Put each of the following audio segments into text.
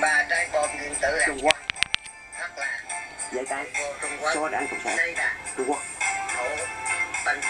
ba trái bom nguyên tử hạt Trung Quốc. Thật là. Trung Quốc. Số đảng cộng sản. Trung Quốc. nổ banh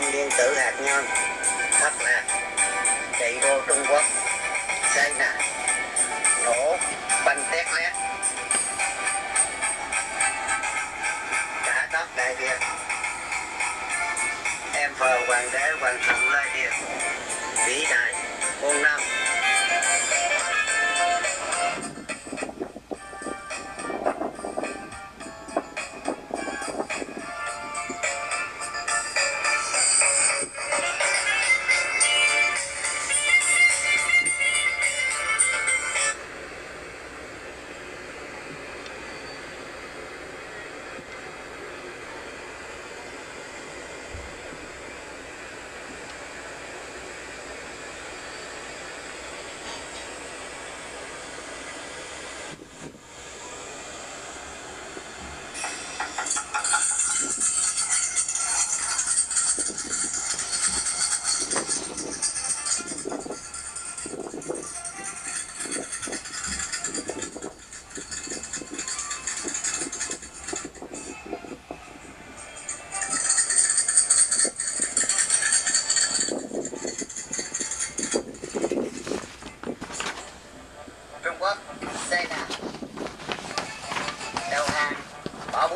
bom nguyên tử hạt nhân thất lạc, chạy vô Trung Quốc xây nè nổ, banh tét lét cả đất đại việt, em phờ, hoàng đế, hoàng thượng lai điện vĩ đại, muôn năm.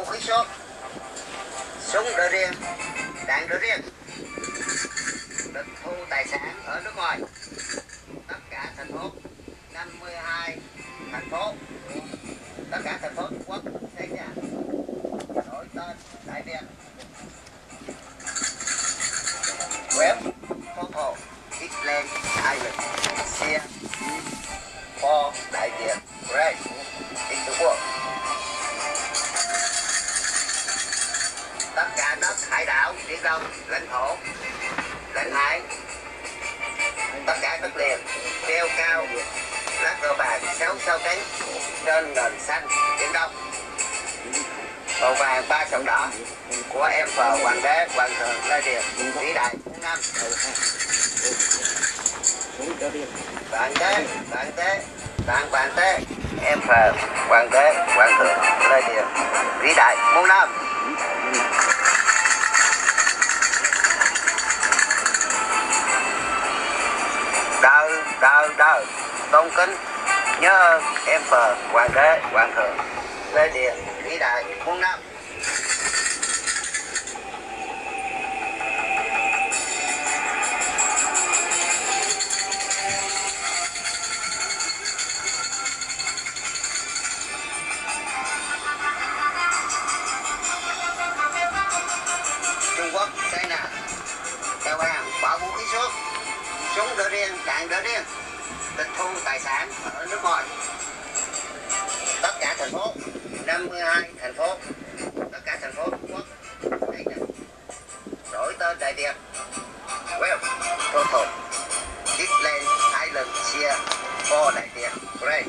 Vũ khí số súng đỡ riêng đạn đỡ riêng. Tịch thu tài sản ở nước ngoài. Tất cả thành phố 52 thành phố. Tất cả thành phố Trung Quốc xây nhà đổi tên, Đại Việt. Web photo Island Island Sia for Đại Việt. Great đất hải đảo, biển đông, lãnh thổ, lãnh hải. Tất cả đất liền, treo cao lá cờ vàng, sáu sao cánh, trên nền xanh, biển đông. Màu vàng ba sòng đỏ của em phờ hoàng đế, hoàng thượng lê điền, vĩ đại. Muôn năm bạn tế bạn tế bạn bạn tế em phờ hoàng đế, hoàng thượng lê điền, vĩ đại. Muôn năm. Đời tôn kính, nhớ ơn em phờ, hoàng đế, hoàng thượng lê Điện vĩ đại, muôn năm. Trung Quốc xây nè đeo vàng bỏ vũ khí xuống. Súng đỡ riêng, đạn đỡ riêng tịch thu tài sản ở nước ngoài. Tất cả thành phố 52 thành phố, tất cả thành phố Trung Quốc. Đổi tên Đại Việt. Well, total. Disneyland Island Sia for Đại Việt. Great.